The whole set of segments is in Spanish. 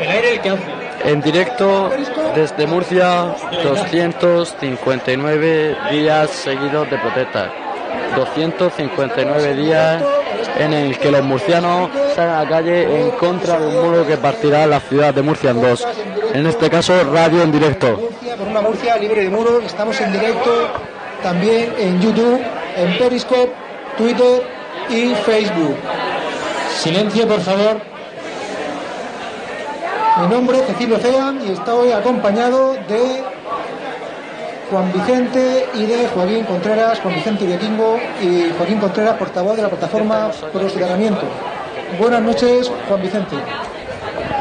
El aire el que hace. En directo desde Murcia, 259 días seguidos de protesta. 259 días en el que los murcianos salen a la calle en contra de un muro que partirá la ciudad de Murcia en dos. En este caso, radio en directo. Por una Murcia libre de muros. Estamos en directo también en YouTube, en Periscope, Twitter y Facebook. Silencio, por favor. Mi nombre es Cecilio Cea y estoy acompañado de Juan Vicente y de Joaquín Contreras, Juan Vicente Uriaquingo y Joaquín Contreras, portavoz de la plataforma Pro. Buenas noches, Juan Vicente.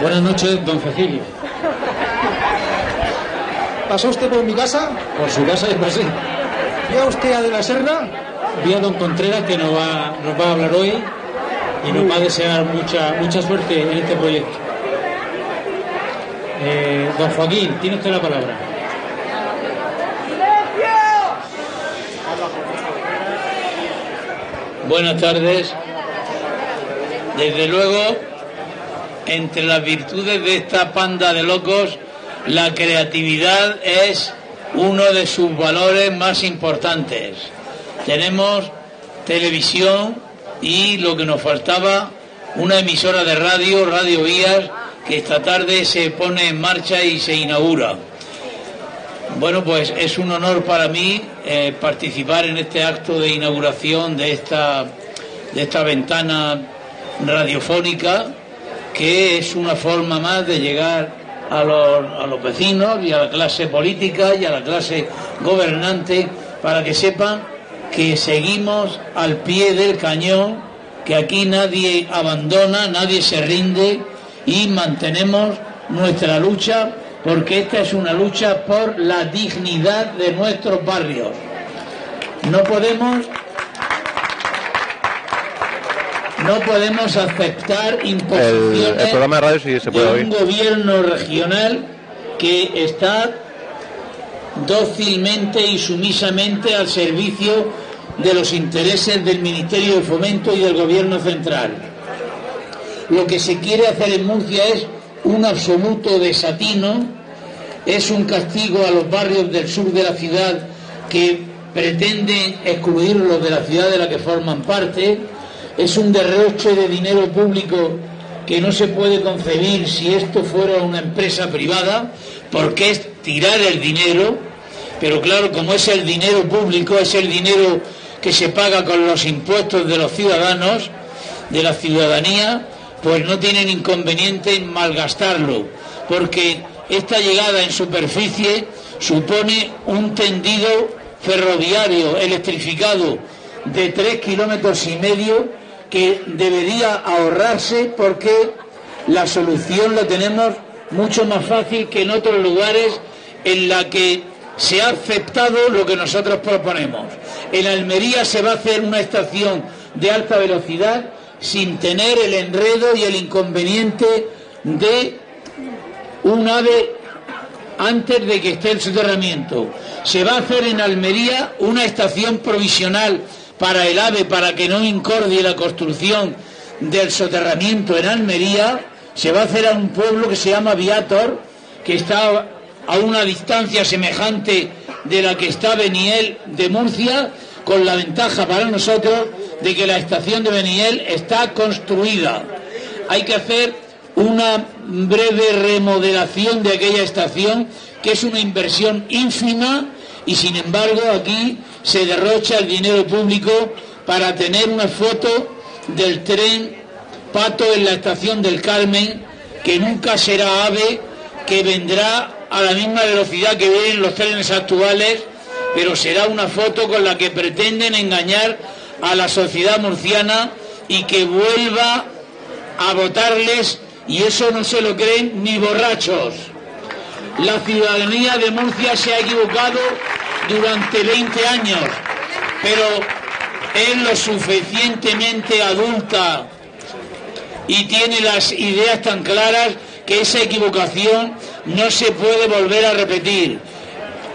Buenas noches, don Cecilio. ¿Pasó usted por mi casa? Por su casa y pasé. ¿Vio a usted a De la Serna? Vi a don Contreras que nos va, nos va a hablar hoy y nos va a desear mucha, mucha suerte en este proyecto. Eh, don Joaquín, tiene usted la palabra. Buenas tardes. Desde luego, entre las virtudes de esta panda de locos, la creatividad es uno de sus valores más importantes. Tenemos televisión y lo que nos faltaba, una emisora de radio, Radio Vías, que esta tarde se pone en marcha y se inaugura. Bueno, pues es un honor para mí eh, participar en este acto de inauguración de esta, de esta ventana radiofónica, que es una forma más de llegar a los, a los vecinos y a la clase política y a la clase gobernante para que sepan que seguimos al pie del cañón, que aquí nadie abandona, nadie se rinde y mantenemos nuestra lucha porque esta es una lucha por la dignidad de nuestros barrios. No podemos no podemos aceptar imposiciones El- el programa de radio sí se puede de oír. un gobierno regional que está dócilmente y sumisamente al servicio de los intereses del Ministerio de Fomento y del Gobierno central. Lo que se quiere hacer en Murcia es un absoluto desatino, es un castigo a los barrios del sur de la ciudad que pretenden excluirlos de la ciudad de la que forman parte, es un derroche de dinero público que no se puede concebir si esto fuera una empresa privada, porque es tirar el dinero, pero claro, como es el dinero público, es el dinero que se paga con los impuestos de los ciudadanos, de la ciudadanía, pues no tienen inconveniente en malgastarlo, porque esta llegada en superficie supone un tendido ferroviario electrificado de tres kilómetros y medio que debería ahorrarse porque la solución la tenemos mucho más fácil que en otros lugares en la que se ha aceptado lo que nosotros proponemos. En Almería se va a hacer una estación de alta velocidad sin tener el enredo y el inconveniente de un ave antes de que esté el soterramiento. Se va a hacer en Almería una estación provisional para el AVE para que no incordie la construcción del soterramiento en Almería. Se va a hacer a un pueblo que se llama Viator, que está a una distancia semejante de la que está Beniel de Murcia, con la ventaja para nosotros de que la estación de Beniel está construida. Hay que hacer una breve remodelación de aquella estación, que es una inversión ínfima, y sin embargo aquí se derrocha el dinero público para tener una foto del tren Pato en la estación del Carmen, que nunca será AVE, que vendrá a la misma velocidad que vienen los trenes actuales, pero será una foto con la que pretenden engañar a la sociedad murciana y que vuelva a votarles y eso no se lo creen ni borrachos. La ciudadanía de Murcia se ha equivocado durante 20 años, pero es lo suficientemente adulta y tiene las ideas tan claras que esa equivocación no se puede volver a repetir.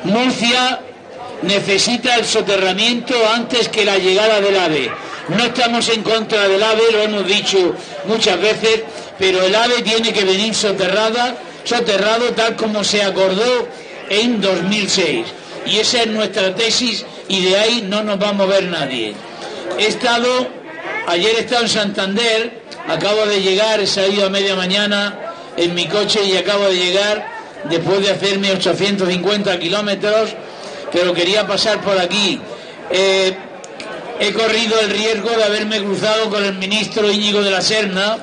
Murcia necesita el soterramiento antes que la llegada del AVE. No estamos en contra del AVE, lo hemos dicho muchas veces, pero el AVE tiene que venir soterrada, soterrado tal como se acordó en 2006. Y esa es nuestra tesis y de ahí no nos va a mover nadie. He estado, ayer he estado en Santander, acabo de llegar, he salido a media mañana en mi coche y acabo de llegar después de hacerme 850 kilómetros, pero quería pasar por aquí. Eh, he corrido el riesgo de haberme cruzado con el ministro Íñigo de la Serna,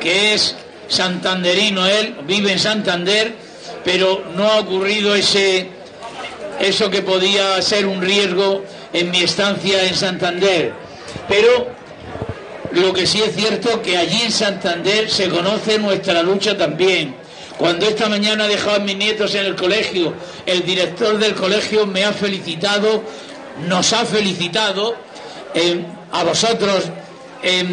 que es santanderino, él vive en Santander, pero no ha ocurrido ese eso que podía ser un riesgo en mi estancia en Santander. Pero lo que sí es cierto que allí en Santander se conoce nuestra lucha también. Cuando esta mañana he dejado a mis nietos en el colegio, el director del colegio me ha felicitado, nos ha felicitado eh, a vosotros,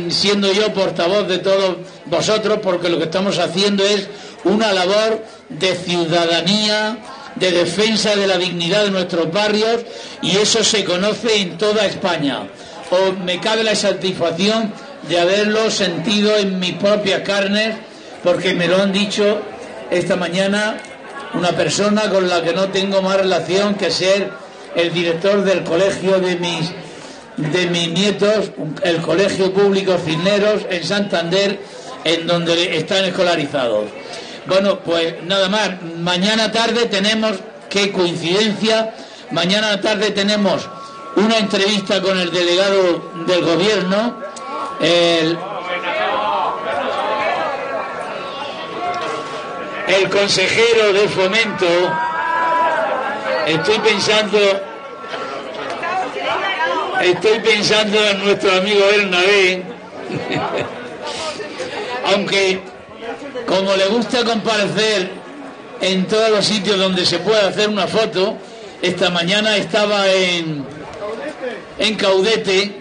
siendo yo portavoz de todos vosotros, porque lo que estamos haciendo es una labor de ciudadanía, de defensa de la dignidad de nuestros barrios y eso se conoce en toda España. Me cabe la satisfacción de haberlo sentido en mis propias carnes porque me lo han dicho esta mañana una persona con la que no tengo más relación que ser el director del colegio de mis de mis nietos, el colegio público Cisneros en Santander, en donde están escolarizados. Bueno, pues nada más. Mañana tarde tenemos, qué coincidencia, mañana tarde tenemos una entrevista con el delegado del gobierno, el consejero de fomento. Estoy pensando, estoy pensando en nuestro amigo Bernabé, aunque como le gusta comparecer en todos los sitios donde se puede hacer una foto, esta mañana estaba en, en Caudete,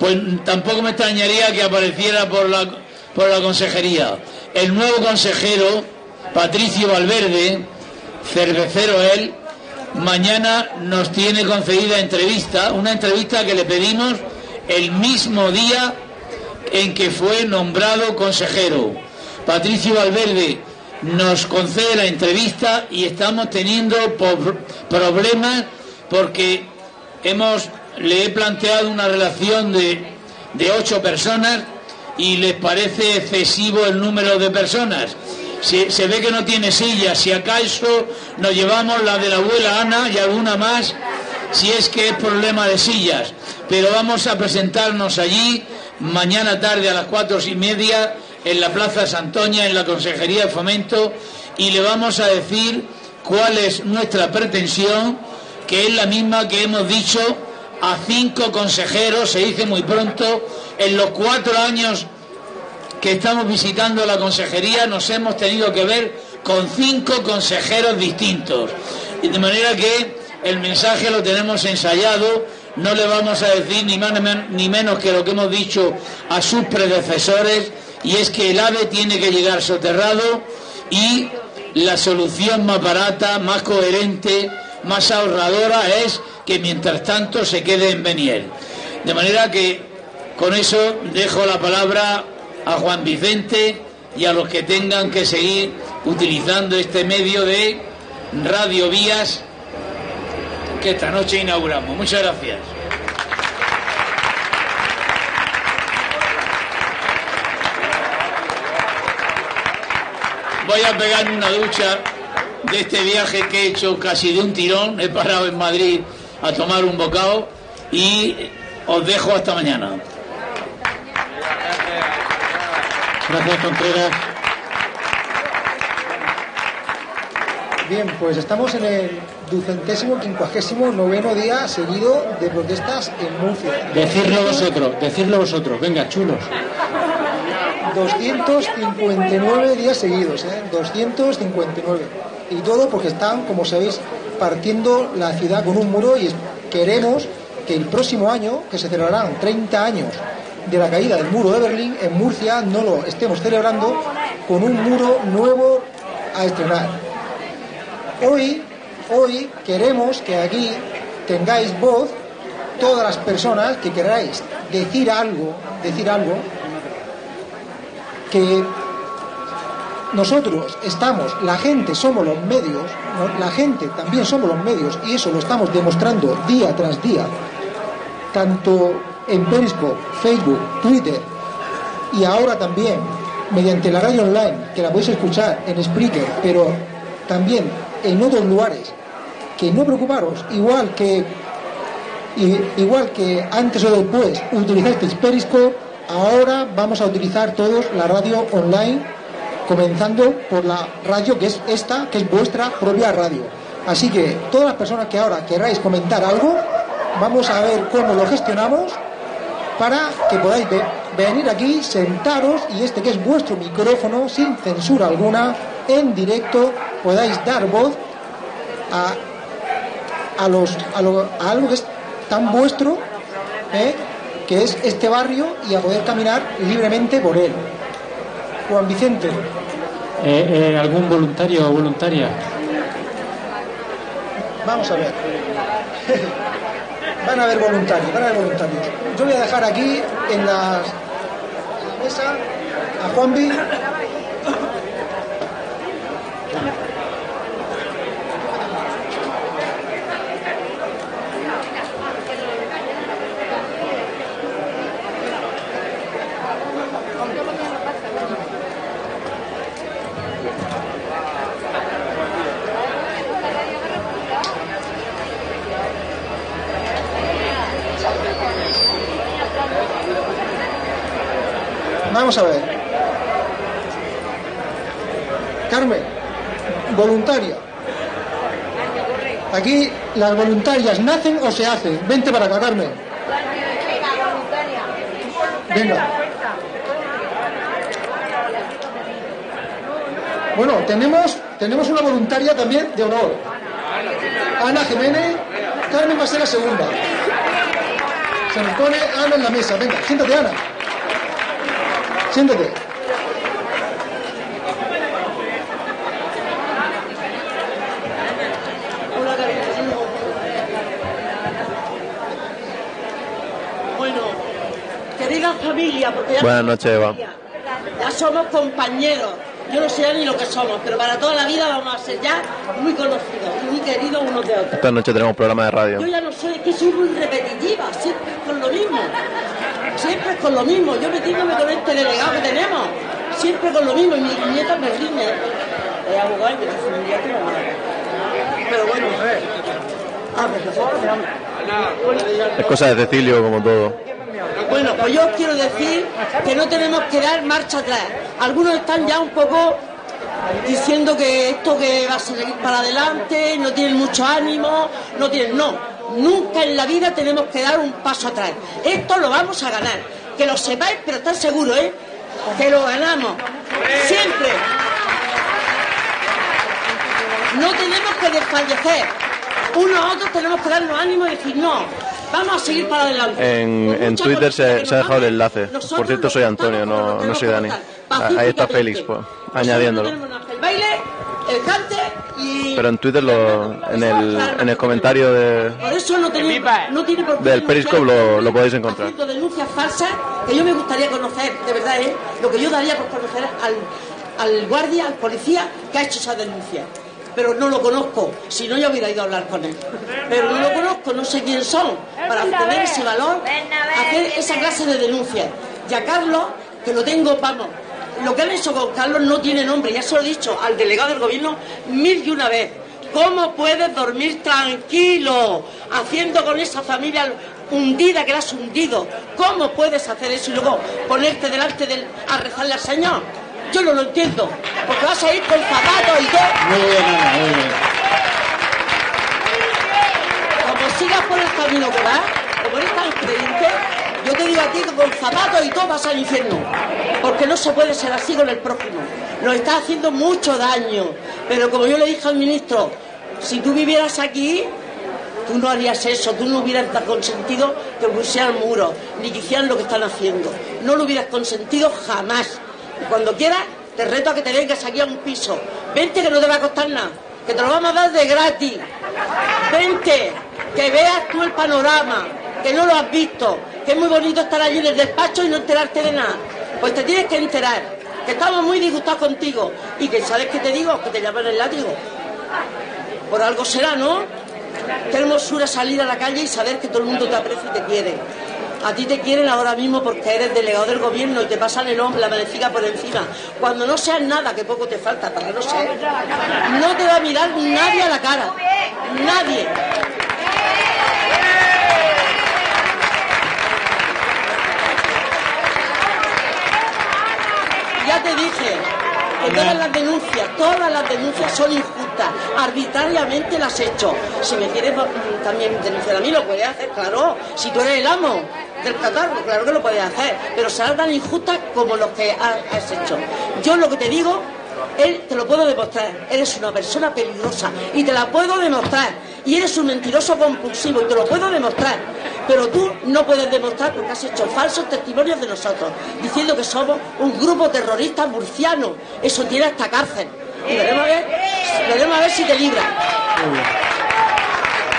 pues tampoco me extrañaría que apareciera por la, por la consejería. El nuevo consejero, Patricio Valverde, cervecero él, mañana nos tiene concedida entrevista, una entrevista que le pedimos el mismo día en que fue nombrado consejero. Patricio Valverde nos concede la entrevista y estamos teniendo problemas porque hemos le he planteado una relación de, de ocho personas y les parece excesivo el número de personas. Se, ve que no tiene silla, si acaso nos llevamos la de la abuela Ana y alguna más, si es que es problema de sillas. Pero vamos a presentarnos allí mañana tarde a las cuatro y media en la Plaza Santoña, en la Consejería de Fomento, y le vamos a decir cuál es nuestra pretensión, que es la misma que hemos dicho a cinco consejeros, se dice muy pronto, en los cuatro años que estamos visitando la consejería nos hemos tenido que ver con cinco consejeros distintos. De manera que el mensaje lo tenemos ensayado, no le vamos a decir ni más ni menos que lo que hemos dicho a sus predecesores, y es que el AVE tiene que llegar soterrado y la solución más barata, más coherente, más ahorradora es que mientras tanto se quede en Beniel. De manera que con eso dejo la palabra a Juan Vicente y a los que tengan que seguir utilizando este medio de radio vías que esta noche inauguramos. Muchas gracias. voy a pegarme una ducha de este viaje que he hecho casi de un tirón. He parado en Madrid a tomar un bocado y os dejo hasta mañana. Gracias, Contreras. Bien, pues estamos en el ducentésimo, quincuagésimo noveno día seguido de protestas en Murcia. Decirlo vosotros, decirlo vosotros, venga, chulos. 259 días seguidos, ¿eh? 259. Y todo porque están, como sabéis, partiendo la ciudad con un muro y queremos que el próximo año, que se celebrarán 30 años de la caída del muro de Berlín, en Murcia no lo estemos celebrando con un muro nuevo a estrenar. Hoy, hoy queremos que aquí tengáis voz todas las personas que queráis decir algo, decir algo que nosotros estamos, la gente somos los medios, la gente también somos los medios y eso lo estamos demostrando día tras día, tanto en Periscope, Facebook, Twitter y ahora también mediante la radio online, que la podéis escuchar en Spreaker, pero también en otros lugares, que no preocuparos, igual que igual que antes o después utilizasteis Periscope, ahora vamos a utilizar todos la radio online, comenzando por la radio que es esta, que es vuestra propia radio. Así que todas las personas que ahora queráis comentar algo, vamos a ver cómo lo gestionamos para que podáis venir aquí, sentaros y este que es vuestro micrófono, sin censura alguna, en directo, podáis dar voz a, a, los, a, algo que es tan vuestro, ¿eh? que es este barrio, y a poder caminar libremente por él. Juan Vicente. Eh, eh, ¿Algún voluntario o voluntaria? Vamos a ver. Van a haber voluntarios, van a haber voluntarios. Yo voy a dejar aquí en, la mesa a Juanvi. Vamos a ver. Carmen, voluntaria. Aquí las voluntarias nacen o se hacen. Vente para acá, Carmen. Venga. Bueno, tenemos, tenemos una voluntaria también de honor. Ana Jiménez. Carmen va a ser la segunda. Se nos pone Ana en la mesa. Venga, siéntate, Ana. Siéntate. Bueno, querida familia, porque ya Buenas noches, Eva. Ya somos compañeros. Yo no sé ni lo que somos, pero para toda la vida vamos a ser ya muy conocidos y muy queridos unos de otros. Esta noche tenemos programa de radio. Yo ya no soy, es que soy muy repetitiva, siempre con lo mismo. Siempre con lo mismo. Yo metiéndome con este delegado que tenemos, siempre con lo mismo. Y mi nieta me riñe. Es abogado y me dice, mi nieta no Pero bueno, ah, Es cosa de Cecilio, como todo. Bueno, pues yo quiero decir que no tenemos que dar marcha atrás. Algunos están ya un poco diciendo que esto que va a seguir para adelante, no tienen mucho ánimo, no tienen, no, nunca en la vida tenemos que dar un paso atrás. Esto lo vamos a ganar, que lo sepáis, pero están seguros, ¿eh? Que lo ganamos, siempre. No tenemos que desfallecer, unos a otros tenemos que darnos ánimo y decir, no, Vamos a seguir para adelante. En, en Twitter se, se, ha dejado el enlace. Por cierto, soy Antonio, no, no soy Dani. Ahí está Félix, pues, añadiéndolo. El baile, el cante y... Pero en Twitter, lo, en, el, en el comentario de, Por eso no tiene, no tiene por qué del Periscope lo, lo podéis encontrar. denuncias falsas que yo me gustaría conocer, de verdad, ¿eh? Lo que yo daría por conocer al, al guardia, al policía que ha hecho esa denuncia pero no lo conozco, si no ya hubiera ido a hablar con él. Pero no lo conozco, no sé quién son, para tener ese valor, hacer esa clase de denuncias. Y a Carlos, que lo tengo, vamos, lo que han hecho con Carlos no tiene nombre, ya se lo he dicho al delegado del gobierno mil y una vez. ¿Cómo puedes dormir tranquilo haciendo con esa familia hundida que la has hundido? ¿Cómo puedes hacer eso y luego ponerte delante del, a rezarle al Señor? Yo no lo entiendo, porque vas a ir con zapatos y todo. Muy bien, Ana, muy bien. Como sigas por el camino que vas, como eres tan creyente, yo te digo a ti que con zapatos y todo vas al infierno. Porque no se puede ser así con el prójimo. Nos está haciendo mucho daño. Pero como yo le dije al ministro, si tú vivieras aquí, tú no harías eso, tú no hubieras consentido que pusieran muros, ni que hicieran lo que están haciendo. No lo hubieras consentido jamás. Y cuando quieras, te reto a que te vengas aquí a un piso. Vente que no te va a costar nada, que te lo vamos a dar de gratis. Vente, que veas tú el panorama, que no lo has visto, que es muy bonito estar allí en el despacho y no enterarte de nada. Pues te tienes que enterar. que estamos muy disgustados contigo y que sabes que te digo, que te llaman el látigo. Por algo será, ¿no? Qué hermosura salir a la calle y saber que todo el mundo te aprecia y te quiere. A ti te quieren ahora mismo porque eres delegado del gobierno y te pasan el hombre, la manecica por encima. Cuando no seas nada, que poco te falta para no ser, no te va a mirar nadie a la cara. Nadie. Ya te dije que todas las denuncias, todas las denuncias son injustas, arbitrariamente las he hecho. Si me quieres mm, también denunciar a mí, lo puedes hacer, claro. Si tú eres el amo del catarro, claro que lo puedes hacer, pero será tan injusta como lo que has hecho. Yo lo que te digo él te lo puedo demostrar. Eres una persona peligrosa y te la puedo demostrar. Y eres un mentiroso compulsivo y te lo puedo demostrar. Pero tú no puedes demostrar porque has hecho falsos testimonios de nosotros, diciendo que somos un grupo terrorista murciano. Eso tiene hasta cárcel. Y veremos a ver, veremos a ver si te libra.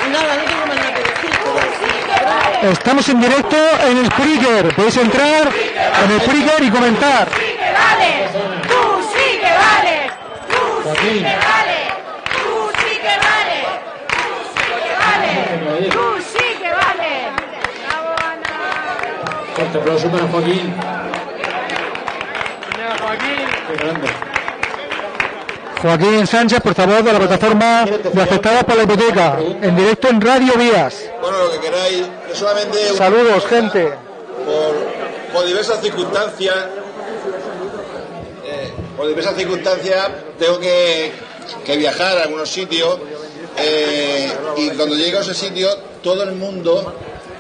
Y nada, no tengo más nada que decir. todo así. Estamos en directo en el Spreaker. Podéis entrar en el Spreaker y comentar. Sí que vales, tú sí que vales, tú sí Joaquín. que vales, tú sí que vales, tú sí que vales, tú sí que vales. Bravo, Ana. Fuerte aplauso para Joaquín. Qué grande. Joaquín Sánchez, portavoz de la plataforma de afectados por la hipoteca. En directo en Radio Vías. Bueno, lo que queráis, solamente un- Saludos, gente. por, por diversas circunstancias, por diversas circunstancias tengo que, que viajar a algunos sitios eh, y cuando llego a ese sitio todo el mundo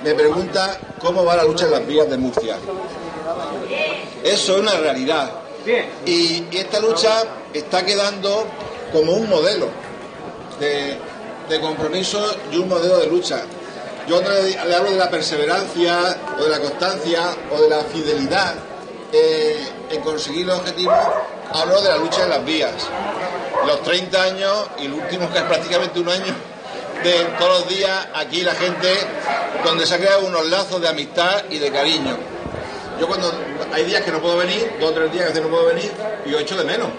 me pregunta cómo va la lucha en las vías de Murcia. Eso es una realidad. Y, esta lucha está quedando como un modelo de, compromiso y un modelo de lucha. Yo cuando le, le hablo de la perseverancia, o de la constancia, o de la fidelidad eh, en conseguir los objetivos, hablo de la lucha en las vías. Los 30 años y el último que es prácticamente un año de todos los días aquí la gente donde se han creado unos lazos de amistad y de cariño. Yo cuando hay días que no puedo venir, dos o tres días que no puedo venir, yo echo de menos.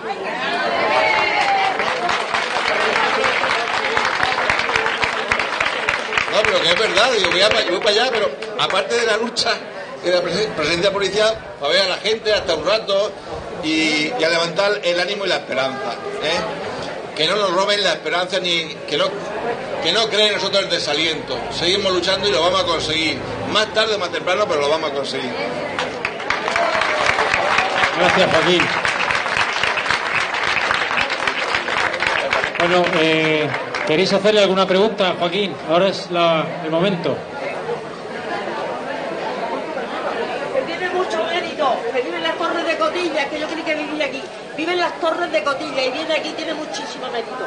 No, pero que es verdad, digo, voy, a, voy para allá, pero aparte de la lucha y de la presen- presencia policial, para ver a la gente hasta un rato y, a levantar el ánimo y la esperanza. ¿eh? Que no nos roben la esperanza ni que no, que no creen en nosotros el desaliento. Seguimos luchando y lo vamos a conseguir. Más tarde o más temprano, pero lo vamos a conseguir. Gracias, Joaquín. Bueno, eh, ¿queréis hacerle alguna pregunta, Joaquín? Ahora es la- el momento. Que tiene mucho mérito, que vive en las torres que yo creí que vivía aquí. Vive en las torres de Cotilla y viene aquí, tiene muchísimo mérito.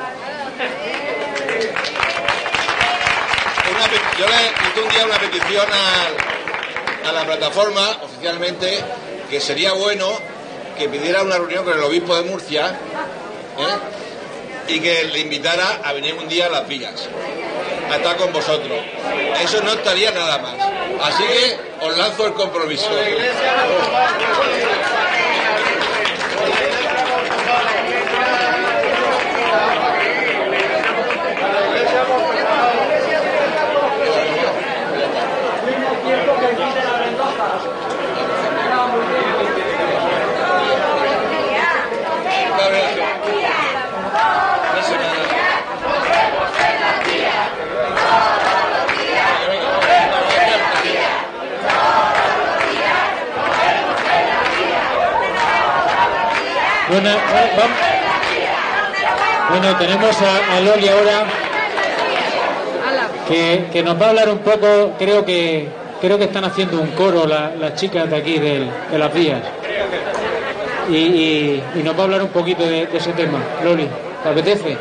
Yo le hice un día una petición a, a la plataforma oficialmente que sería bueno que pidiera una reunión con el obispo de Murcia ¿eh? y que le invitara a venir un día a las villas a estar con vosotros. Eso no estaría nada más. Así que os lanzo el compromiso. Bueno, tenemos a, a Loli ahora que, que nos va a hablar un poco, creo que creo que están haciendo un coro la- las chicas de aquí del- de las vías. Y, y- y nos va a hablar un poquito de, de ese tema. Loli, ¿te apetece?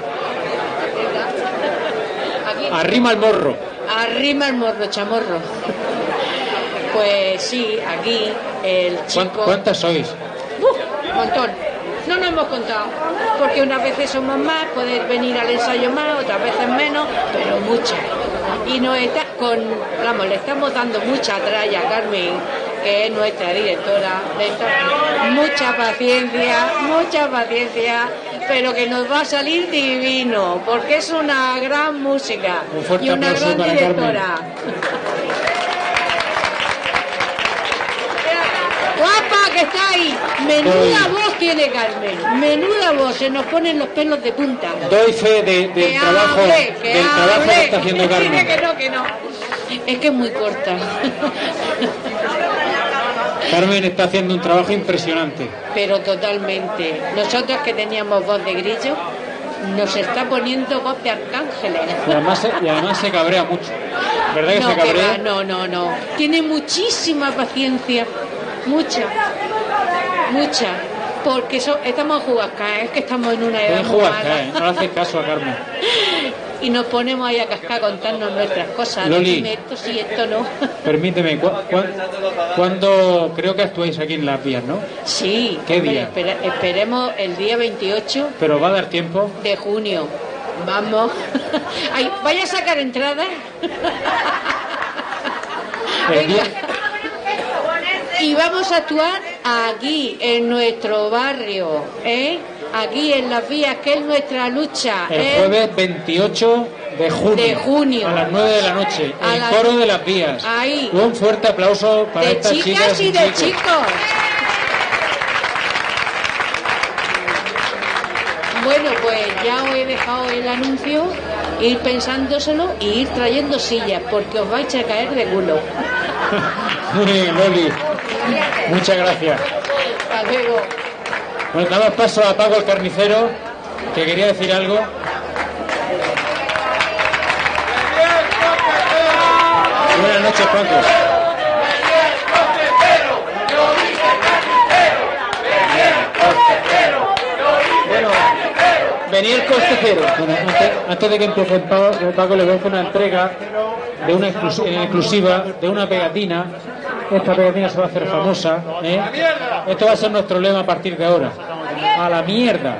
Arrima el morro. Arrima el morro, chamorro. Pues sí, aquí el ¿Cuán- chico... ¿Cuántas sois? ¡Uf! montón. No nos hemos contado, porque unas veces somos más, puedes venir al ensayo más, otras veces menos, pero muchas. Y nos está con, vamos, le estamos dando mucha tralla, Carmen, que es nuestra directora de. Mucha paciencia, mucha paciencia, pero que nos va a salir divino, porque es una gran música Un y una gran directora. Que está ahí. Menuda Doy. voz tiene Carmen. Menuda voz. Se nos ponen los pelos de punta. Doy fe de- del Que trabajo, hable, que del trabajo que hable. está haciendo Carmen. que no, que no. Es que es muy corta. Carmen está haciendo un trabajo impresionante. Pero totalmente. Nosotros que teníamos voz de grillo, nos está poniendo voz de arcángeles. Y además, se- y además se cabrea mucho. ¿Verdad que No, se que va, no, no, no. Tiene muchísima paciencia. Mucha. Mucha. Porque so- estamos en Jugasca, es que estamos en una edad. ¿eh? no le haces caso a Carmen. Y nos ponemos ahí a cascar a contarnos nuestras cosas. Loli. Dime esto sí, esto no. Permíteme, ¿cu cu cuándo creo que actuáis aquí en Las Vías, no? Sí. ¿Qué hombre, día? esperemos el día 28 Pero va a dar tiempo. de junio. Vamos. Ay, ¿Vaya a sacar entradas? El día- Y vamos a actuar aquí, en nuestro barrio, ¿eh? Aquí en las vías, que es nuestra lucha. El ¿eh? jueves 28 de junio. De junio. A las 9 de la noche. A el coro de las vías. Ahí. Un fuerte aplauso para De estas chicas y de chicos. chicos. Bueno, pues ya os he dejado el anuncio, ir pensándoselo y ir trayendo sillas, porque os vais a caer de culo. Muy bien, Loli. Muchas gracias. Hasta luego. Bueno, damos paso a Paco el carnicero, que quería decir algo. Buenas noches, Paco. Bueno, venía el coste cero. Bueno, antes, antes de que empiece Paco, Paco, le voy a hacer una entrega de una en exclusiva de una pegatina. Esta pegatina se va a hacer famosa. ¿eh? Esto va a ser nuestro lema a partir de ahora. A la mierda.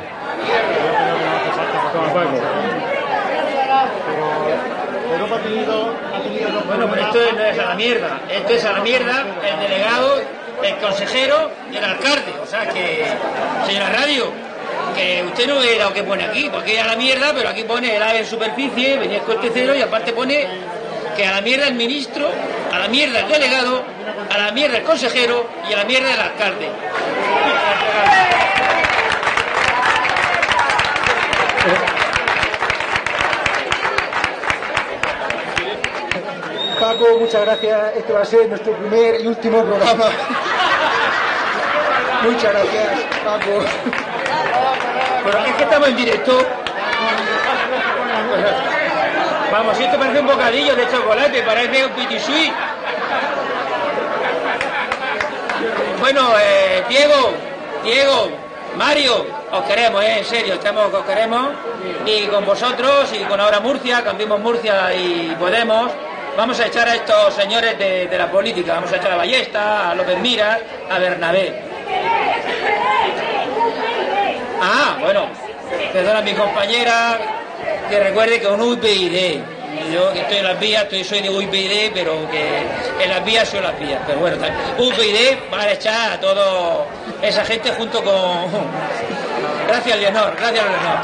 Bueno, pues esto no es a la mierda. Esto es a la mierda el delegado, el consejero y el alcalde. O sea que, señora Radio, que usted no ve lo que pone aquí, porque es a la mierda, pero aquí pone el ave en superficie, venía el coste cero y aparte pone que a la mierda el ministro, a la mierda el delegado, a la mierda el consejero y a la mierda el alcalde. Paco, muchas gracias. Este va a ser nuestro primer y último programa. Muchas gracias, Paco. Pero es que estamos en directo. Vamos, esto parece un bocadillo de chocolate, parece un petit Bueno, eh, Diego, Diego, Mario, os queremos, eh, en serio, estamos, os queremos. Y con vosotros y con ahora Murcia, cambiemos Murcia y Podemos. Vamos a echar a estos señores de, la política, vamos a echar a Ballesta, a López Miras, a Bernabé. Ah, bueno, perdona a mi compañera que recuerde que un UPyD. Yo que estoy en las vías, estoy, soy de UPyD, pero que en las vías son las vías. Pero bueno. UPyD va a echar a toda esa gente junto con. Gracias, Leonor, gracias, Leonor.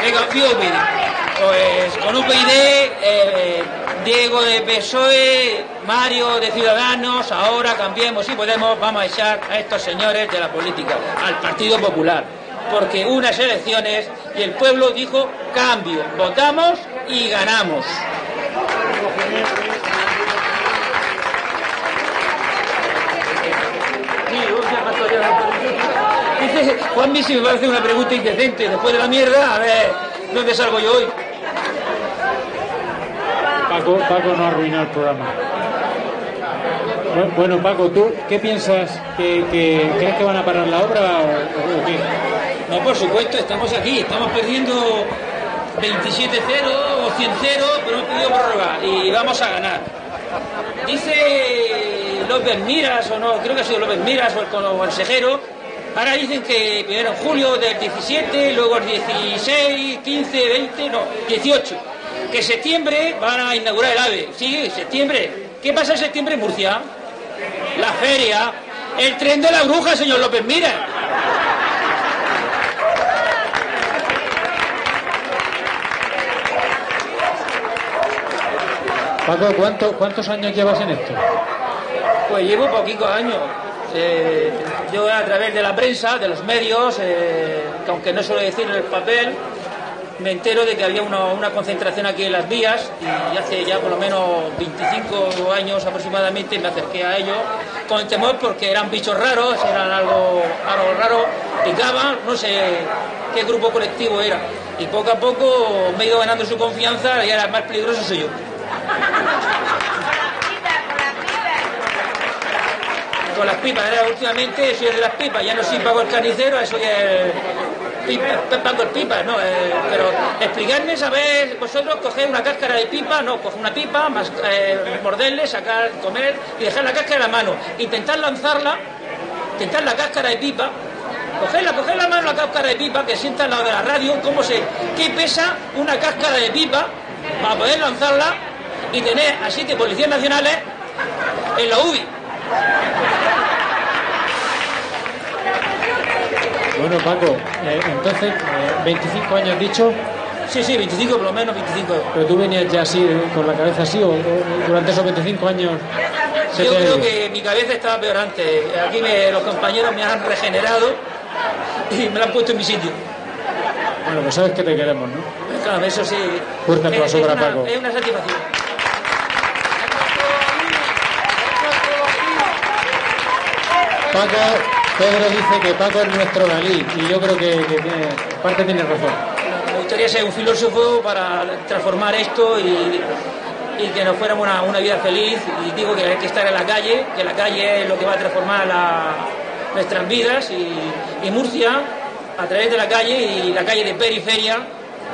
Venga, UPyD. Pues con UPyD, eh, Diego de PSOE, Mario de Ciudadanos, ahora cambiemos y podemos, vamos a echar a estos señores de la política, al Partido Popular. Porque unas elecciones y el pueblo dijo cambio, votamos y ganamos. Dice Juanmi si me va a hacer una pregunta indecente después de la mierda, a ver, ¿dónde salgo yo hoy? Paco, Paco no arruinó el programa. Bu- Bueno, Paco, ¿tú qué piensas? ¿Que, que- crees que van a parar la obra o, o qué? No, por supuesto, estamos aquí, estamos perdiendo 27-0 o 100-0, pero hemos pedido prórroga y vamos a ganar. Dice López Miras, o no, creo que ha sido López Miras o el con- consejero, ahora dicen que primero en julio del 17, luego el 16, 15, 20, no, 18. Que septiembre van a inaugurar el AVE. Sí, septiembre. ¿Qué pasa en septiembre en Murcia? la feria, el tren de la bruja, señor López Mira. Paco, ¿cuánto- ¿cuántos años llevas en esto? Pues llevo poquitos años. Eh, yo a través de la prensa, de los medios, eh, que aunque no suelo decir el papel, me entero de que había una, concentración aquí en las vías y hace ya por lo menos 25 años aproximadamente me acerqué a ellos con temor porque eran bichos raros, eran algo, algo raro, picaban, no sé qué grupo colectivo era. Y poco a poco me he ido ganando su confianza y ahora el más peligroso soy yo. Con las pipas, ahora últimamente el de las pipas, ya no soy Paco el carnicero, soy el pipa, Paco el pipa, no, eh, pero explicarme, saber, vosotros cogéis una cáscara de pipa, no, coger una pipa, eh, morderle, sacar, comer y dejar la cáscara en la mano, intentar lanzarla, intentar la cáscara de pipa, cogerla, coger la mano la cáscara de pipa, que sienta lado de la radio, cómo se, qué pesa una cáscara de pipa para poder lanzarla y tener a siete policías nacionales en la UBI. Bueno, Paco, eh, entonces, eh, 25 años dicho, Sí, sí, 25 por lo menos, 25. pero tú venías ya así, eh, con la cabeza así, o, o durante esos 25 años Yo creo que mi cabeza estaba peor antes. Aquí me- los compañeros me han regenerado y me lo han puesto en mi sitio. Bueno, pues sabes que te queremos, ¿no? Claro, eso sí. Fuerte es, aplauso es para una, Paco. es una satisfacción. Paco, Pedro dice que Paco es nuestro Dalí, y yo creo que, que tiene, en parte tiene razón. Me gustaría ser un filósofo para transformar esto y, y que nos fuéramos una, una vida feliz. Y digo que hay que estar en la calle, que la calle es lo que va a transformar la- nuestras vidas. Y, y Murcia, a través de la calle y la calle de periferia,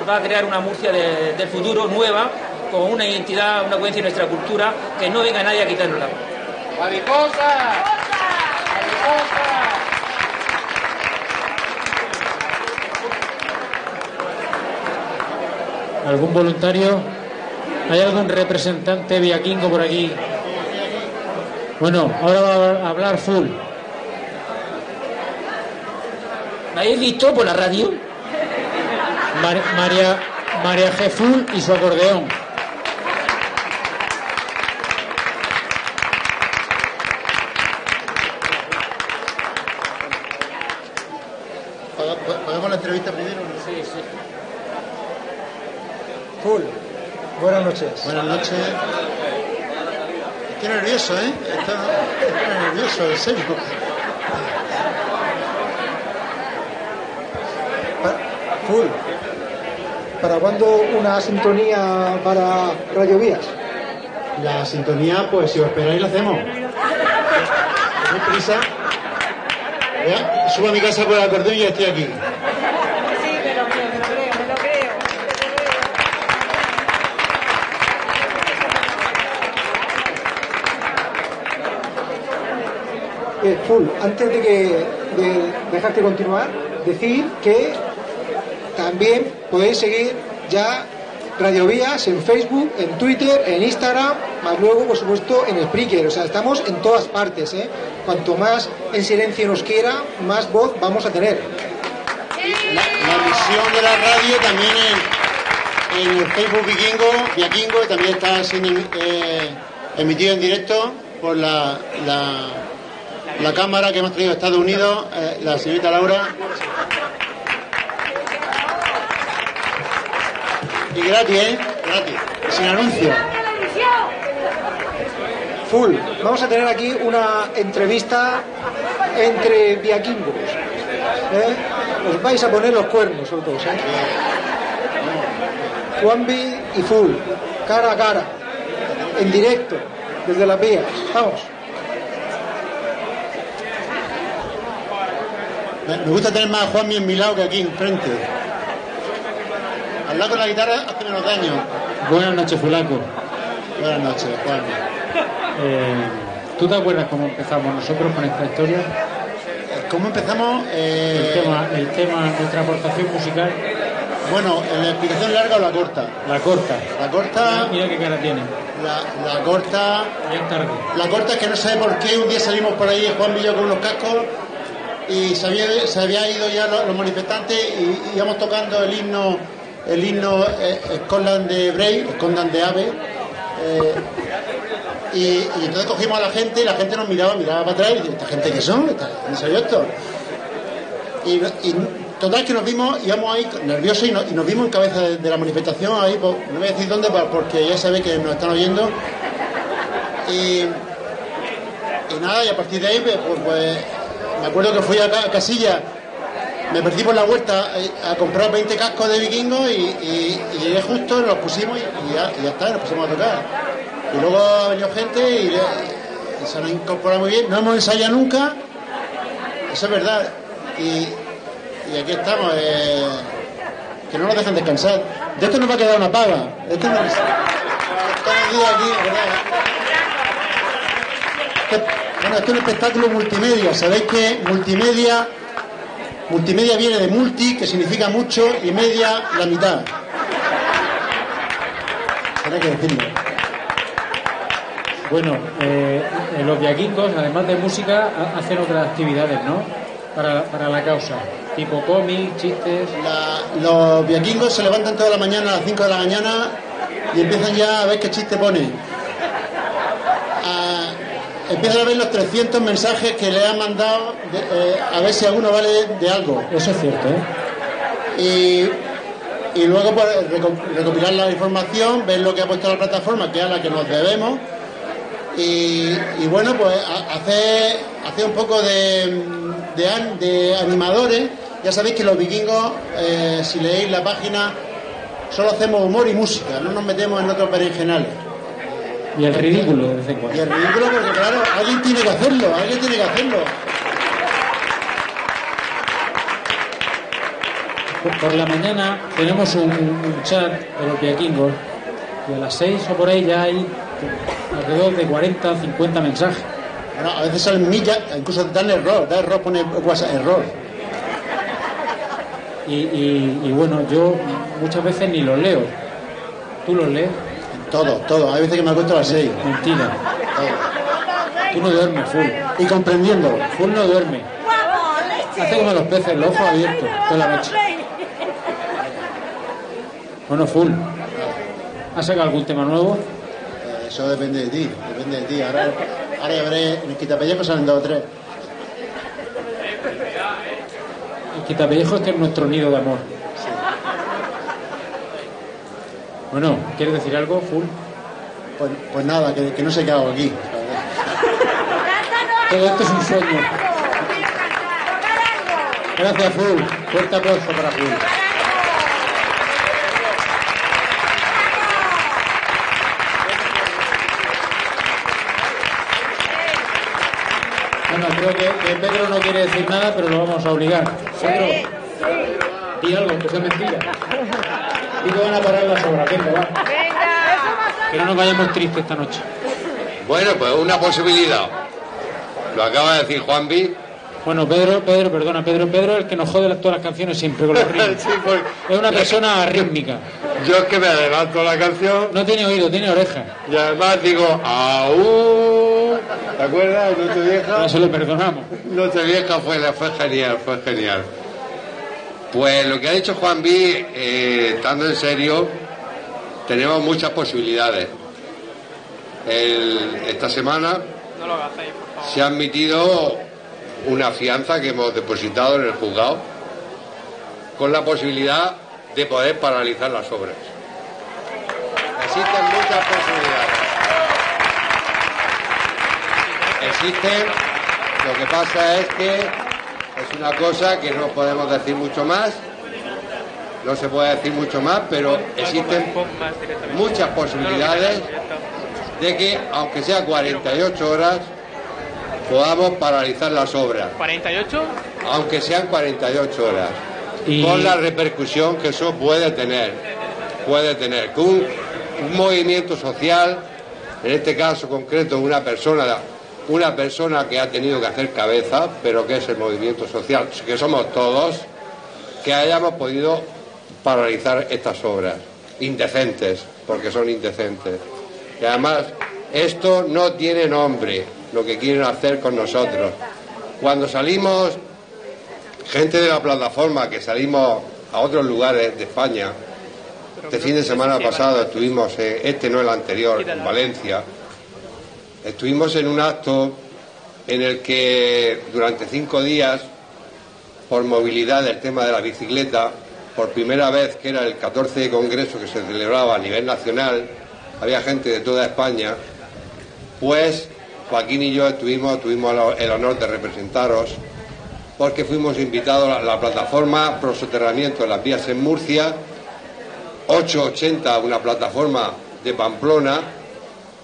va a crear una Murcia de- del futuro nueva, con una identidad, una coherencia de nuestra cultura, que no venga nadie a quitárnosla. ¿Algún voluntario? ¿Hay algún representante viaquingo por aquí? Bueno, ahora va a hablar full. ¿Me habéis visto por la radio? Mar- María, María G. Full y su acordeón. ¿Pagamos la entrevista primero? Sí, sí. Full. Buenas noches. Buenas noches. Estoy nervioso, ¿eh? Estoy, nervioso, en serio. Full. ¿Para cuándo una sintonía para Radio Vías? La sintonía, pues si os esperáis, la hacemos. No prisa. Subo a mi casa por el acordeón y ya estoy aquí. Sí, me lo creo, me lo creo, me lo creo. Antes de, que, de dejarte continuar, decir que también podéis seguir ya Radio Vías en Facebook, en Twitter, en Instagram, más luego, por supuesto, en Spreaker. O sea, estamos en todas partes. ¿eh? Cuanto más en silencio nos quiera, más voz vamos a tener. La, la de la radio también en, en el Facebook Vikingo, Viakingo, también está siendo eh, emitido en directo por la, la cámara que hemos traído de Estados Unidos, eh, la señorita Laura. Y gratis, ¿eh? Gratis. Sin anuncio. Full. Vamos a tener aquí una entrevista entre viaquingos. ¿eh? Os vais a poner los cuernos, los dos. ¿eh? Juanvi y Full. Cara a cara. En directo. Desde las vías. Vamos. Me gusta tener más a Juanmi en mi lado que aquí enfrente. Hablar con la guitarra hace menos daño. Buenas noches, Fulaco. Buenas noches, Juan. Eh, ¿Tú te acuerdas cómo empezamos nosotros con esta historia? ¿Cómo empezamos? Eh, El tema, el tema, nuestra aportación musical. Bueno, ¿la explicación larga o la corta? La corta. La corta, Mira qué cara tiene. la, la corta, Ya tarde. la corta es que no sé por qué un día salimos por ahí Juan Villo con unos cascos y se había, se había ido ya los, manifestantes y, íbamos tocando el himno, el himno eh, de Bray, Scotland de Ave. eh, y, entonces cogimos a la gente y la gente nos miraba, miraba para atrás y ¿esta gente qué son? ¿Esta- ¿Quién soy yo esto? Y, y total que nos vimos, íbamos ahí nerviosos y, no- y nos vimos en cabeza de, la manifestación, ahí, pues, no voy a decir dónde pa- porque ya sabe que nos están oyendo. Y, y nada, y a partir de ahí, pues, pues, pues, me acuerdo que fui a, Ca- a Casilla, me perdí por la vuelta eh, a comprar 20 cascos de vikingos y, y- y llegué justo, nos pusimos y, ya, y ya está, nos pusimos a tocar. Y luego ha venido gente y, se han incorporado muy bien, no hemos ensayado nunca, eso es verdad. Y, aquí estamos, eh, que no nos dejan descansar. De esto nos va a quedar una paga. Esto no- todos los días aquí, ¿verdad? Bueno, esto es un espectáculo multimedia. Sabéis que multimedia, multimedia viene de multi, que significa mucho, y media, la mitad. Tenía que decirlo. Bueno, eh, eh, los viaquingos, además de música, ha- hacen otras actividades, ¿no? Para, para la causa. Tipo cómic, chistes. La- los viaquingos se levantan toda la mañana a las 5 de la mañana y empiezan ya a ver qué chiste pone. A- empiezan a ver los 300 mensajes que le han mandado de- eh, a ver si alguno vale de algo. Eso es cierto, ¿eh? Y, y luego pues, reco- recopilar la información, ver lo que ha puesto la plataforma, que es a la que nos debemos. Y, y bueno, pues hacer, hacer un poco de, de animadores. Ya sabéis que los vikingos, eh, si leéis la página, solo hacemos humor y música, no nos metemos en otros berenjenales. Y el ridículo de vez en Y cuando. el ridículo, porque claro, alguien tiene que hacerlo, alguien tiene que hacerlo. Por, por la mañana tenemos un, un chat de los viaquingos y a las 6 o por ahí ya hay alrededor de 40 50 mensajes. Bueno, a veces salen millas, incluso dan error, da error, pone WhatsApp, error. Y, y- y bueno, yo muchas veces ni los leo. ¿Tú los lees? Todo, todo. Hay veces que me acuesto a las 6. Mentira. Tú no duermes, full. Y comprendiendo. Full no duerme. Hace como los peces, los ojos abiertos toda la noche. Bueno, full. ¿Has sacado algún tema nuevo? Eh, Eso depende de ti, depende de ti. Ahora, ahora ya veré, en el quitapellejo salen dos o tres. El quitapellejo es que es nuestro nido de amor. Bueno, ¿quieres decir algo, full? Pues, pues nada, que, que no sé qué hago aquí. Todo esto es un sueño. Gracias, full. Fuerte aplauso para full. Bueno, creo que, que Pedro no quiere decir nada, pero lo vamos a obligar. Pedro, di algo, que sea mentira. Y que van a parar las obras, venga, va. Que no nos vayamos tristes esta noche. Bueno, pues una posibilidad. Lo acaba de decir Juanvi. Bueno, Pedro, Pedro, perdona, Pedro, Pedro es el que nos jode las- todas las canciones siempre con los ritmos. Sí, porque Es una persona rítmica. yo es que me adelanto la canción No tiene oído, tiene oreja. y además digo, ¡Aú! ¿Te acuerdas? Noche vieja. Ya se lo perdonamos. Noche vieja fue, fue genial, fue genial. Pues lo que ha dicho Juan B, eh, estando en serio, tenemos muchas posibilidades. El- esta semana se ha admitido una fianza que hemos depositado en el juzgado con la posibilidad de poder paralizar las obras. Existen muchas posibilidades. Existen, lo que pasa es que es una cosa que no podemos decir mucho más, no se puede decir mucho más, pero existen muchas posibilidades de que, aunque sea 48 horas, podamos paralizar las obras, ¿48? aunque sean 48 horas, Y- con la repercusión que eso puede tener, puede tener, que un, un movimiento social, en este caso concreto una persona, una persona que ha tenido que hacer cabeza, pero que es el movimiento social, que somos todos, que hayamos podido paralizar estas obras, indecentes, porque son indecentes. Y además, esto no tiene nombre, lo que quieren hacer con nosotros. Cuando salimos, gente de la plataforma, que salimos a otros lugares de España, este fin de semana pasado estuvimos, en, este no el anterior, en Valencia, estuvimos en un acto en el que durante cinco días, por movilidad del tema de la bicicleta, por primera vez que era el 14 de Congreso que se celebraba a nivel nacional, había gente de toda España, pues Joaquín y yo tuvimos el honor de representaros porque fuimos invitados a la plataforma Pro Soterramiento de las vías en Murcia, 880, una plataforma de Pamplona,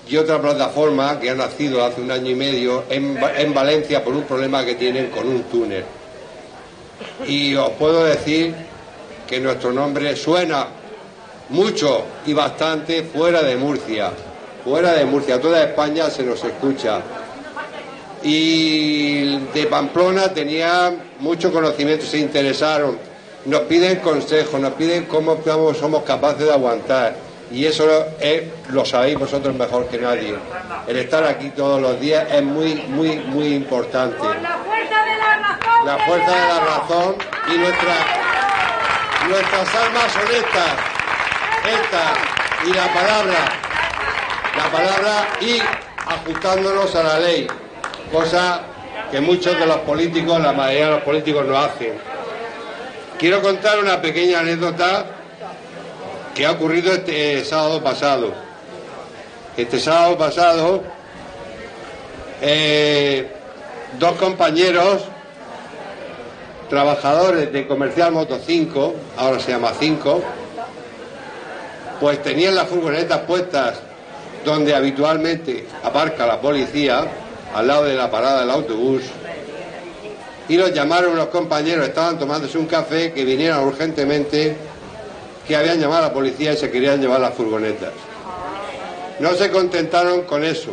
y otra plataforma que ha nacido hace un año y medio en, en Valencia por un problema que tienen con un túnel. Y os puedo decir que nuestro nombre suena mucho y bastante fuera de Murcia. Fuera de Murcia, toda España se nos escucha. Y de Pamplona tenía mucho conocimiento, se interesaron. Nos piden consejos, nos piden cómo somos capaces de aguantar. Y eso es, lo sabéis vosotros mejor que nadie. El estar aquí todos los días es muy, muy, muy importante. La fuerza de la razón. La fuerza de la razón y nuestra, nuestras almas honestas. Esta y la palabra. La palabra y ajustándonos a la ley. Cosa que muchos de los políticos, la mayoría de los políticos no hacen. Quiero contar una pequeña anécdota que ha ocurrido este sábado pasado. Este sábado pasado, eh, dos compañeros, trabajadores de Comercial Moto 5, ahora se llama 5, pues tenían las furgonetas puestas donde habitualmente aparca la policía, al lado de la parada del autobús, y los llamaron unos compañeros, estaban tomándose un café, que vinieran urgentemente que habían llamado a la policía y se querían llevar las furgonetas. No se contentaron con eso.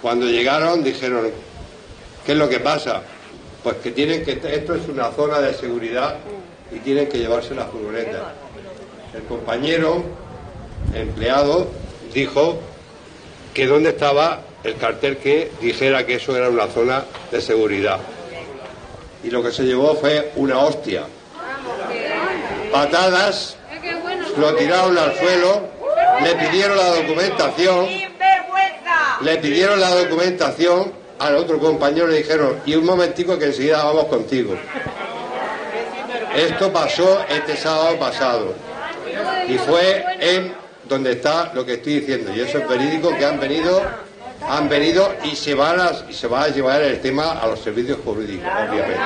Cuando llegaron dijeron, ¿qué es lo que pasa? Pues que tienen que, esto es una zona de seguridad y tienen que llevarse las furgonetas. El compañero empleado dijo que dónde estaba el cartel que dijera que eso era una zona de seguridad. Y lo que se llevó fue una hostia. Patadas, lo tiraron al suelo, le pidieron la documentación, le pidieron la documentación al otro compañero le dijeron, y un momentico que enseguida vamos contigo. Esto pasó este sábado pasado. Y fue en donde está lo que estoy diciendo. Y eso es verídico que han venido han venido y se van a, se va a llevar el tema a los servicios jurídicos obviamente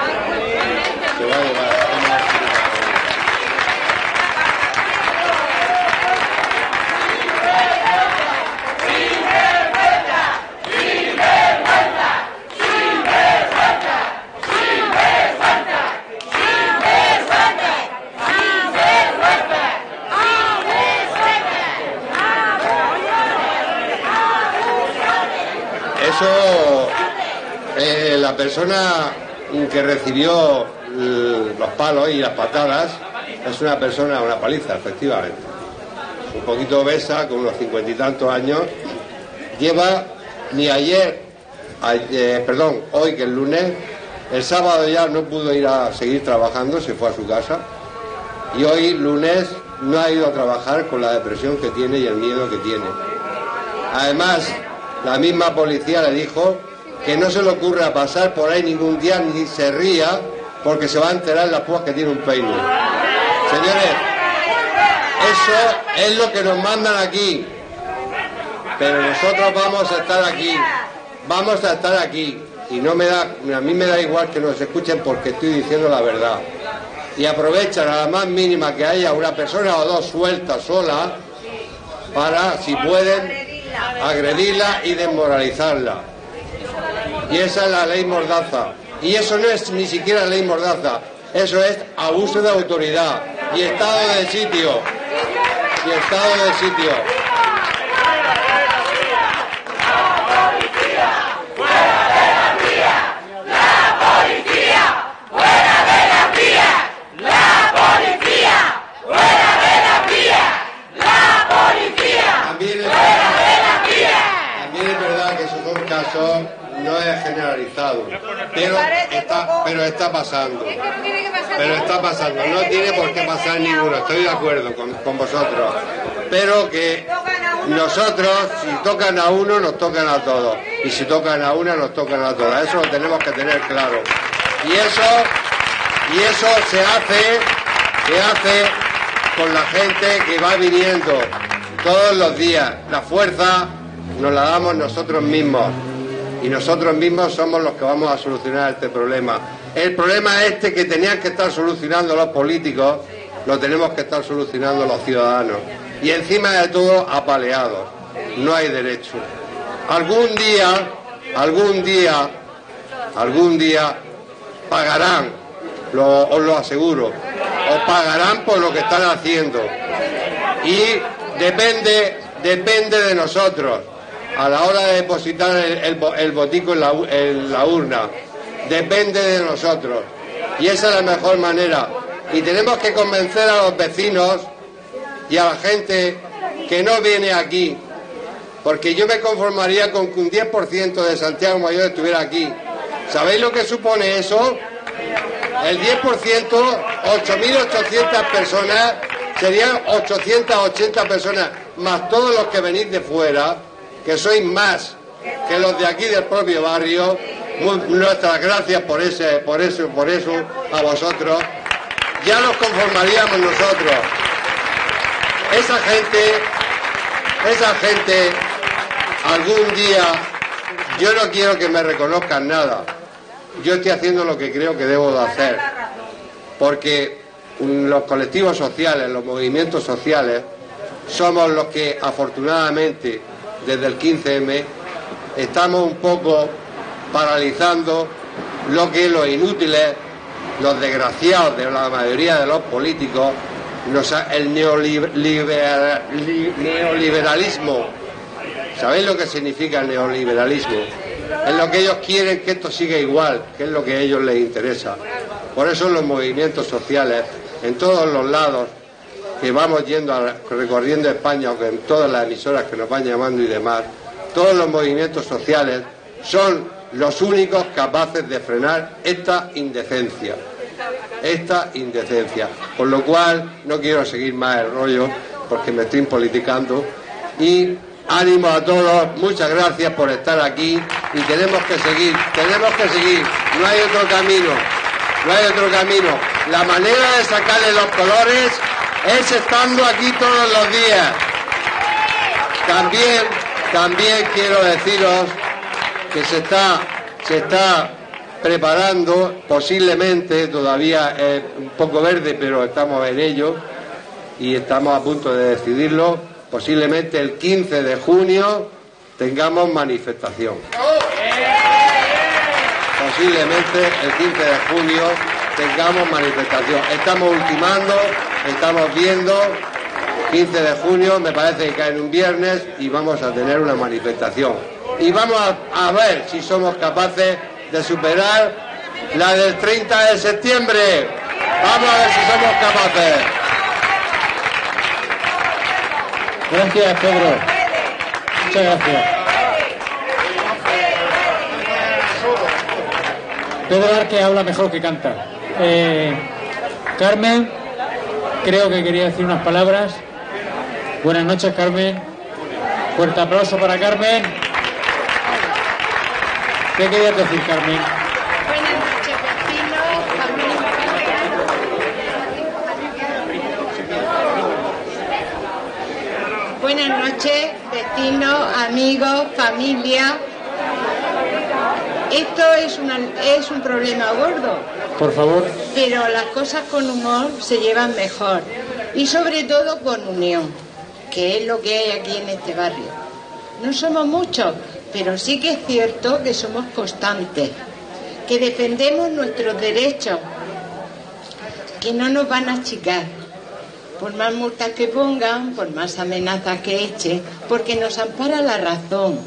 Eso, la persona que recibió l- los palos y las patadas es una persona, una paliza, efectivamente. Un poquito obesa, con unos cincuenta y tantos años. Lleva ni ayer, a- eh, perdón, hoy que es lunes, el sábado ya no pudo ir a seguir trabajando, se fue a su casa. Y hoy, lunes, no ha ido a trabajar con la depresión que tiene y el miedo que tiene. Además, la misma policía le dijo que no se le ocurra pasar por ahí ningún día ni se ría porque se va a enterar en las púas que tiene un peine. Señores, eso es lo que nos mandan aquí. Pero nosotros vamos a estar aquí. Vamos a estar aquí. Y no me da, a mí me da igual que nos escuchen porque estoy diciendo la verdad. Y aprovechan a la más mínima que haya una persona o dos sueltas sola para, si pueden, agredirla y desmoralizarla. Y esa es la ley Mordaza. Y eso no es ni siquiera ley Mordaza, eso es abuso de autoridad y estado de sitio. Y estado de sitio. ¡La policía! Pero está, pero está pasando. Pero está pasando, no tiene por qué pasar ninguno, estoy de acuerdo con, con vosotros. Pero que nosotros, si tocan a uno, nos tocan a todos. Y si tocan a una, nos tocan a todas. Eso lo tenemos que tener claro. Y eso, y eso se hace, se hace con la gente que va viniendo todos los días. La fuerza nos la damos nosotros mismos. Y nosotros mismos somos los que vamos a solucionar este problema. El problema este que tenían que estar solucionando los políticos, lo tenemos que estar solucionando los ciudadanos. Y encima de todo, apaleados. No hay derecho. Algún día, algún día, algún día pagarán, lo- os lo aseguro, os pagarán por lo que están haciendo. Y depende, depende de nosotros, a la hora de depositar el, el bo- el botico en la, en la urna, depende de nosotros. Y esa es la mejor manera. Y tenemos que convencer a los vecinos y a la gente que no viene aquí, porque yo me conformaría con que un 10% de Santiago Mayor estuviera aquí. ¿Sabéis lo que supone eso? El 10%, 8.800 personas, serían 880 personas, más todos los que venís de fuera, que sois más que los de aquí del propio barrio. Nuestras gracias por ese, por eso, por eso a vosotros. Ya nos conformaríamos nosotros. Esa gente, esa gente, algún día, yo no quiero que me reconozcan nada. Yo estoy haciendo lo que creo que debo de hacer. Porque mm, los colectivos sociales, los movimientos sociales, somos los que afortunadamente desde el 15M estamos un poco paralizando lo que los inútiles, los desgraciados de la mayoría de los políticos, el neoliber- libera- li- neoliberalismo. ¿Sabéis lo que significa el neoliberalismo? Es lo que ellos quieren que esto siga igual, que es lo que a ellos les interesa. Por eso los movimientos sociales, en todos los lados, que vamos yendo a- recorriendo España, o que en todas las emisoras que nos van llamando y demás, todos los movimientos sociales son los únicos capaces de frenar esta indecencia. Esta indecencia. Con lo cual, no quiero seguir más el rollo, porque me estoy politicando. Y ánimo a todos, muchas gracias por estar aquí y tenemos que seguir, tenemos que seguir, no hay otro camino, no hay otro camino. La manera de sacarle los colores es estando aquí todos los días. También, también quiero deciros que se está, se está preparando, posiblemente, todavía es un poco verde, pero estamos en ello y estamos a punto de decidirlo, posiblemente el 15 de junio tengamos manifestación. Posiblemente el 15 de junio tengamos manifestación. Estamos ultimando, estamos viendo, 15 de junio me parece que cae en un viernes y vamos a tener una manifestación. Y vamos a, a ver si somos capaces de superar la del 30 de septiembre. Vamos a ver si somos capaces. Gracias, Pedro. Muchas gracias. Pedro Arque habla mejor que canta. Eh, Carmen, creo que quería decir unas palabras. Buenas noches, Carmen. Fuerte aplauso para Carmen. ¿Qué querías decir, Carmen? Buenas noches, vecinos, vecinos, amigos, familia. Esto es, una, es un problema gordo, Por favor. pero las cosas con humor se llevan mejor y sobre todo con unión, que es lo que hay aquí en este barrio. No somos muchos, pero sí que es cierto que somos constantes, que defendemos nuestros derechos, que no nos van a achicar, por más multas que pongan, por más amenazas que echen, porque nos ampara la razón,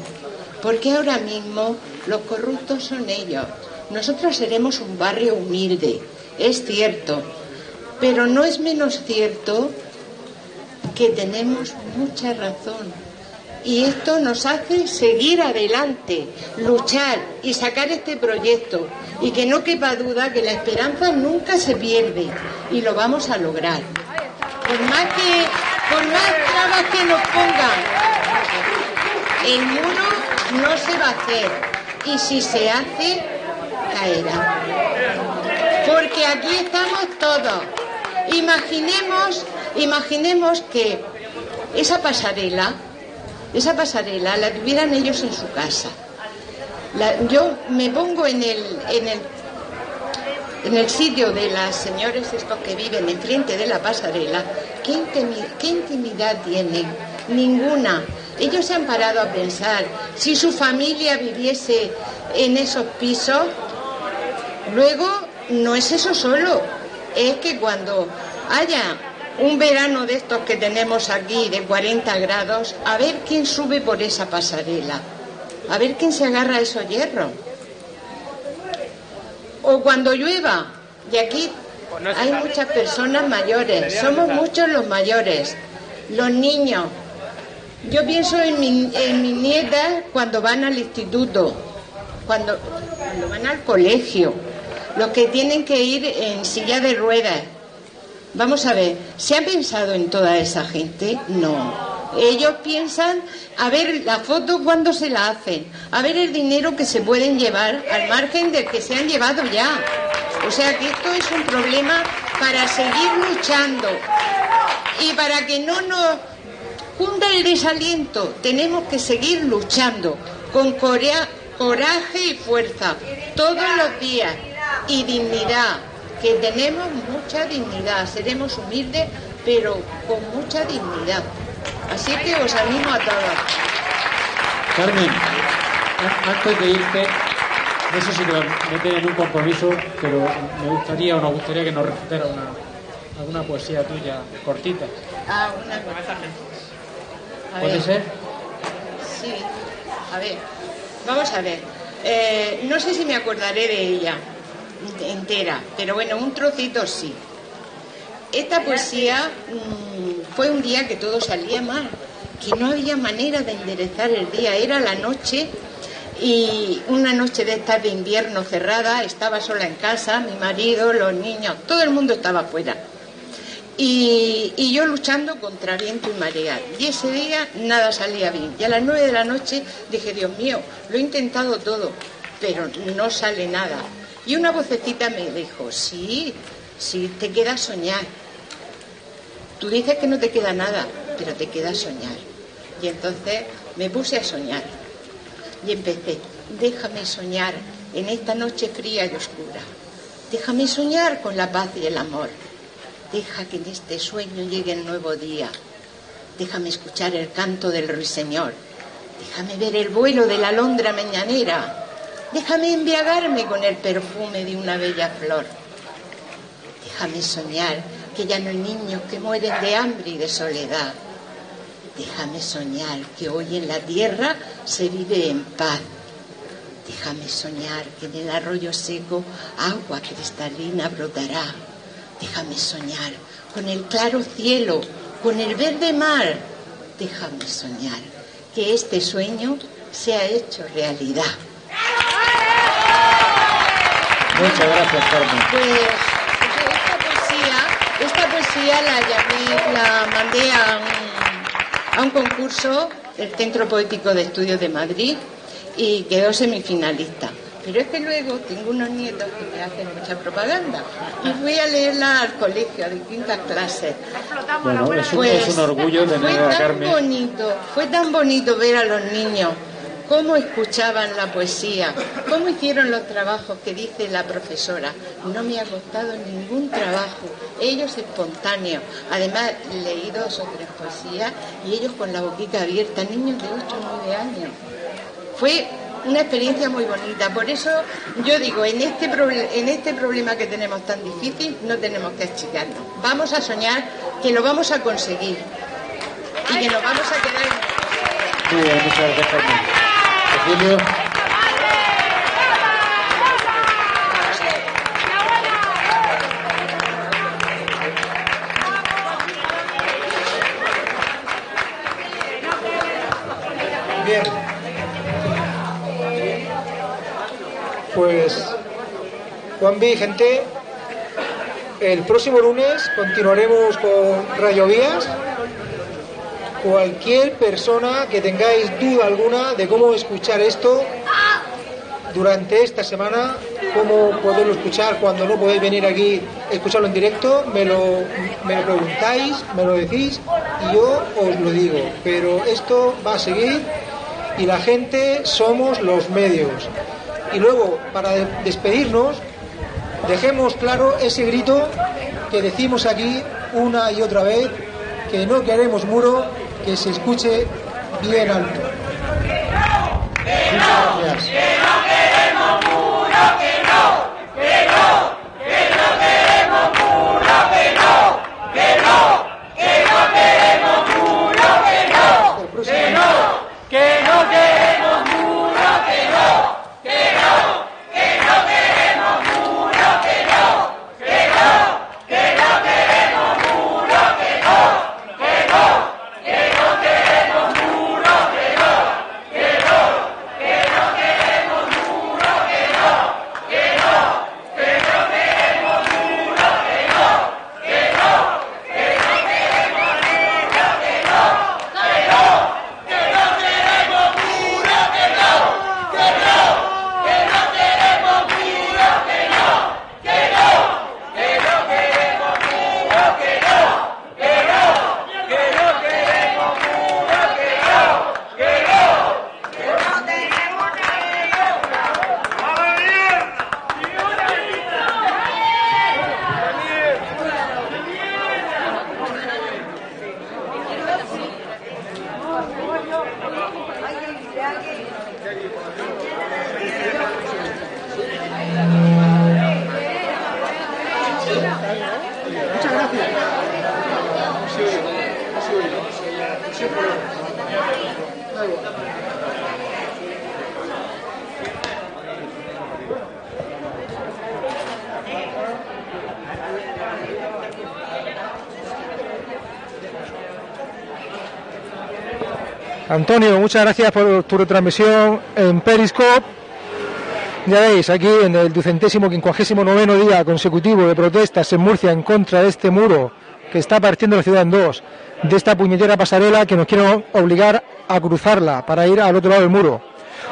porque ahora mismo los corruptos son ellos. Nosotros seremos un barrio humilde, es cierto, pero no es menos cierto que tenemos mucha razón Y esto nos hace seguir adelante, luchar y sacar este proyecto. Y que no quepa duda que la esperanza nunca se pierde y lo vamos a lograr. Por más que, por más trabas que nos pongan, el muro no se va a hacer. Y si se hace, caerá. Porque aquí estamos todos. Imaginemos, imaginemos que esa pasarela, esa pasarela la tuvieran ellos en su casa. Yo me pongo en el, en el en el sitio de las señores estos que viven enfrente de la pasarela, ¿qué, intimi- qué intimidad tienen? Ninguna. Ellos se han parado a pensar, si su familia viviese en esos pisos, luego no es eso solo, es que cuando haya un verano de estos que tenemos aquí de 40 grados, a ver quién sube por esa pasarela, a ver quién se agarra a esos hierros. O cuando llueva, y aquí hay muchas personas mayores, somos muchos los mayores, los niños. Yo pienso en, mi- en mis nietas cuando van al instituto, cuando, cuando van al colegio, los que tienen que ir en silla de ruedas. Vamos a ver, ¿se ha pensado en toda esa gente? No. Ellos piensan a ver la foto cuando se la hacen, a ver el dinero que se pueden llevar al margen del que se han llevado ya. O sea que esto es un problema para seguir luchando y para que no nos cunda el desaliento. Tenemos que seguir luchando con corea- coraje y fuerza todos los días y dignidad, que tenemos mucha dignidad. Seremos humildes, pero con mucha dignidad. Así que os animo a todos. Carmen, antes de irte, no sé si te metes en un compromiso, pero me gustaría o nos gustaría que nos recitara una, alguna poesía tuya cortita. Ah, una A ¿Puede ver. ser? Sí, a ver, vamos a ver. Eh, no sé si me acordaré de ella entera, pero bueno, un trocito sí. Esta poesía mm, fue un día que todo salía mal, que no había manera de enderezar el día, era la noche y una noche de estas de invierno cerrada, estaba sola en casa, mi marido, los niños, todo el mundo estaba afuera. Y, y yo luchando contra viento y marea. Y ese día nada salía bien. Y a las nueve de la noche dije, Dios mío, lo he intentado todo, pero no sale nada. Y una vocecita me dijo, sí, sí, te queda soñar. Tú dices que no te queda nada, pero te queda soñar. Y entonces me puse a soñar. Y empecé, déjame soñar en esta noche fría y oscura. Déjame soñar con la paz y el amor. Deja que en este sueño llegue el nuevo día. Déjame escuchar el canto del ruiseñor. Déjame ver el vuelo de la alondra mañanera. Déjame embriagarme con el perfume de una bella flor. Déjame soñar que ya no hay niños que mueren de hambre y de soledad. Déjame soñar que hoy en la tierra se vive en paz. Déjame soñar que en el arroyo seco agua cristalina brotará. Déjame soñar con el claro cielo, con el verde mar. Déjame soñar que este sueño se ha hecho realidad. Muchas gracias, Carmen. Pues esta poesía, esta poesía la llamé, la mandé a un, a un concurso del Centro Poético de Estudios de Madrid y quedó semifinalista. Pero es que luego tengo unos nietos que me hacen mucha propaganda y fui a leerla al colegio de quinta clase. Bueno, es un, Pues, es un orgullo tener a Carmen. bonito, fue tan bonito ver a los niños cómo escuchaban la poesía, cómo hicieron los trabajos que dice la profesora. No me ha costado ningún trabajo, ellos espontáneos. Además, leí dos o tres poesías y ellos con la boquita abierta, niños de 8 o 9 años. Fue una experiencia muy bonita. Por eso yo digo, en este, en este problema que tenemos tan difícil, no tenemos que achicarnos. Vamos a soñar que lo vamos a conseguir y que nos vamos a quedar. Muy muchas gracias, Bien. Pues, Juan B, gente, el próximo lunes continuaremos con Radio Vías. Cualquier persona que tengáis duda alguna de cómo escuchar esto durante esta semana, cómo poderlo escuchar cuando no podéis venir aquí a escucharlo en directo, me lo, me lo preguntáis, me lo decís y yo os lo digo. Pero esto va a seguir y la gente somos los medios. Y luego, para de- despedirnos, dejemos claro ese grito que decimos aquí una y otra vez, que no queremos muro, que se escuche bien alto. Que no queremos muro, que no, que no, que no queremos muro, que no, que no, que no queremos muro, que no, que no, que no queremos muro, que no, que no, que no queremos muro, que no, que no, que no queremos muro, que no, que no, que no queremos muro, que no, que no. Que no queremos muro, que no, que no, que no queremos muro, que no, que no, que no queremos muro, que no, que no, que no queremos muro, que no, que no, que no tenemos Muchas gracias. Antonio, muchas gracias por tu retransmisión en Periscope. Ya veis, aquí en el ducentésimo quincuagésimo noveno día consecutivo de protestas en Murcia en contra de este muro que está partiendo la ciudad en dos, de esta puñetera pasarela que nos quieren obligar a cruzarla para ir al otro lado del muro.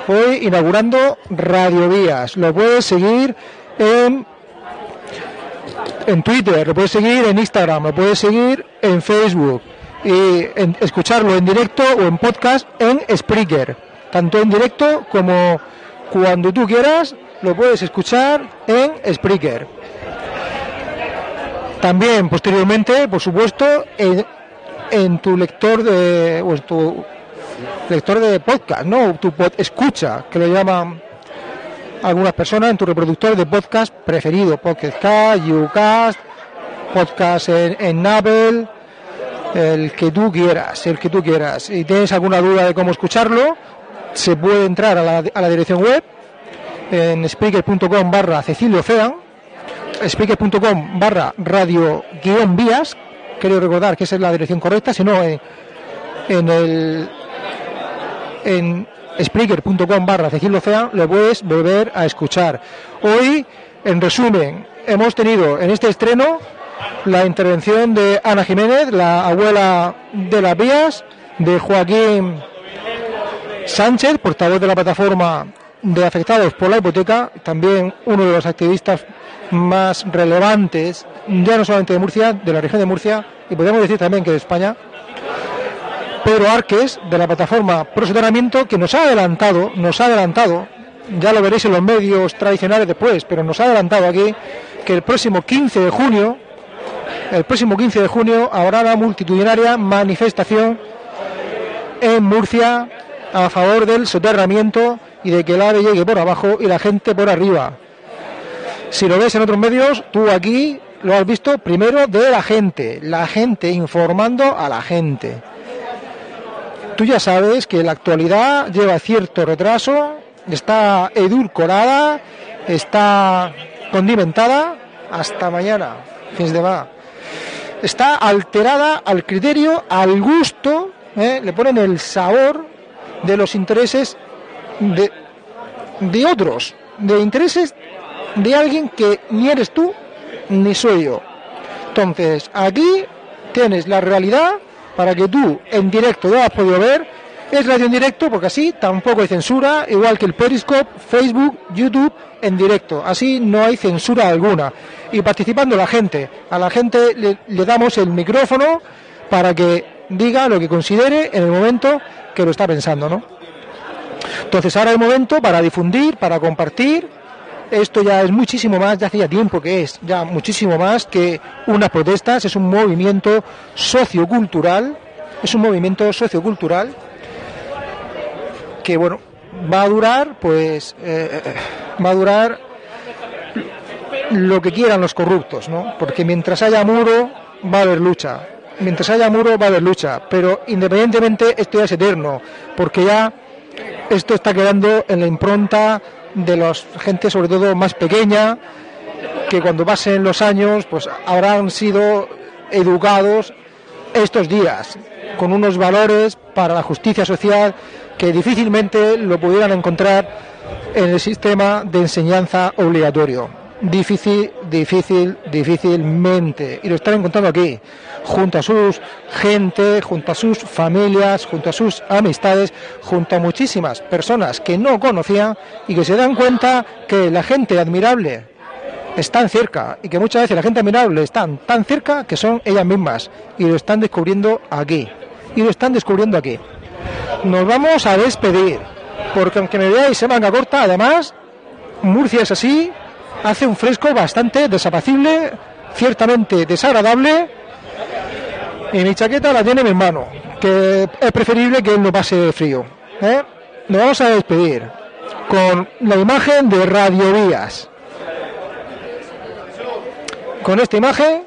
Hoy inaugurando Radiovías. Lo puedes seguir en, en Twitter, lo puedes seguir en Instagram, lo puedes seguir en Facebook y en- escucharlo en directo o en podcast en Spreaker. Tanto en directo como cuando tú quieras, lo puedes escuchar en Spreaker. También posteriormente, por supuesto, en, en tu lector de o tu lector de podcast, ¿no? Tu pod escucha, que lo llaman algunas personas en tu reproductor de podcast preferido, Podcast, Ucast, podcast en, en Apple, el que tú quieras, el que tú quieras. Si tienes alguna duda de cómo escucharlo, se puede entrar a la, a la dirección web en speaker.com barra Cecilio Fean, speaker.com barra radio guion vías, quiero recordar que esa es la dirección correcta, si no en, en el en Spreaker.com barra Cecilio Fean lo puedes volver a escuchar. Hoy, en resumen, hemos tenido en este estreno la intervención de Ana Jiménez, la abuela de las vías, de Joaquín Sánchez, portavoz de la plataforma de afectados por la hipoteca, también uno de los activistas más relevantes, ya no solamente de Murcia, de la región de Murcia, y podríamos decir también que de España, Pedro Arques, de la plataforma Pro Soterramiento, que nos ha adelantado, nos ha adelantado, ya lo veréis en los medios tradicionales después, pero nos ha adelantado aquí que el próximo 15 de junio, el próximo 15 de junio habrá la multitudinaria manifestación en Murcia a favor del soterramiento y de que el AVE llegue por abajo y la gente por arriba. Si lo ves en otros medios, tú aquí lo has visto primero de la gente, la gente informando a la gente. Tú ya sabes que la actualidad lleva cierto retraso, está edulcorada, está condimentada hasta mañana, fin de semana. Está alterada al criterio, al gusto, ¿eh? le ponen el sabor de los intereses de, de otros, de intereses de alguien que ni eres tú ni soy yo. Entonces, aquí tienes la realidad para que tú en directo lo has podido ver. Es radio en directo porque así tampoco hay censura, igual que el Periscope, Facebook, YouTube en directo. Así no hay censura alguna. Y participando la gente. A la gente le, damos el micrófono para que diga lo que considere en el momento que lo está pensando, ¿no? Entonces ahora es el momento para difundir, para compartir. Esto ya es muchísimo más, ya hacía tiempo que es, ya muchísimo más que unas protestas, es un movimiento sociocultural, es un movimiento sociocultural que bueno, va a durar, pues eh, va a durar lo que quieran los corruptos, ¿no? Porque mientras haya muro, va a haber lucha. Mientras haya muro, va a haber lucha. Pero independientemente, esto ya es eterno, porque ya esto está quedando en la impronta de la gente, sobre todo más pequeña, que cuando pasen los años, pues habrán sido educados estos días con unos valores para la justicia social que difícilmente lo pudieran encontrar en el sistema de enseñanza obligatorio. Difícil, difícil, difícilmente. Y lo están encontrando aquí, junto a sus gente, junto a sus familias, junto a sus amistades, junto a muchísimas personas que no conocían y que se dan cuenta que la gente admirable están cerca y que muchas veces la gente admirable están tan cerca que son ellas mismas y lo están descubriendo aquí. Y lo están descubriendo aquí. Nos vamos a despedir, porque aunque me veáis se manga corta, además, Murcia es así, hace un fresco bastante desapacible, ciertamente desagradable, y mi chaqueta la tiene mi hermano, que es preferible que no pase frío. ¿eh? Nos vamos a despedir con la imagen de Radio Vías. Con esta imagen,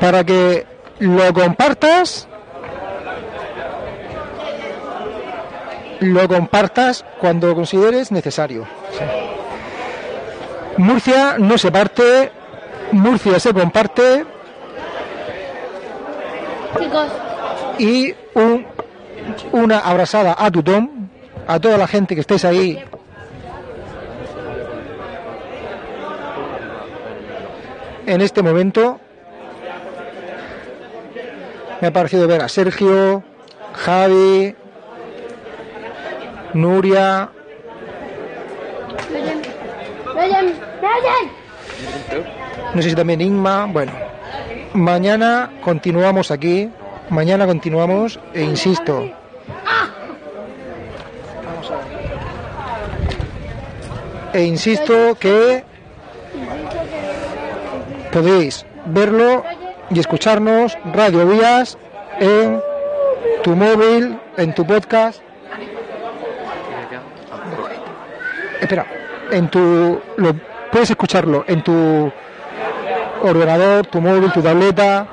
para que lo compartas, lo compartas cuando consideres necesario. Murcia no se parte, Murcia se comparte y un, una abrazada a Tutón, a toda la gente que estéis ahí. En este momento me ha parecido ver a Sergio, Javi, Nuria, no sé si también Inma. Bueno, mañana continuamos aquí. Mañana continuamos e insisto. E insisto que podéis verlo y escucharnos Radio Vías en tu móvil, en tu podcast. Espera, en tu lo puedes escucharlo en tu ordenador, tu móvil, tu tableta,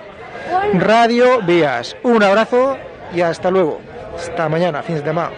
radio, vías. Un abrazo y hasta luego. Hasta mañana, fin de semana.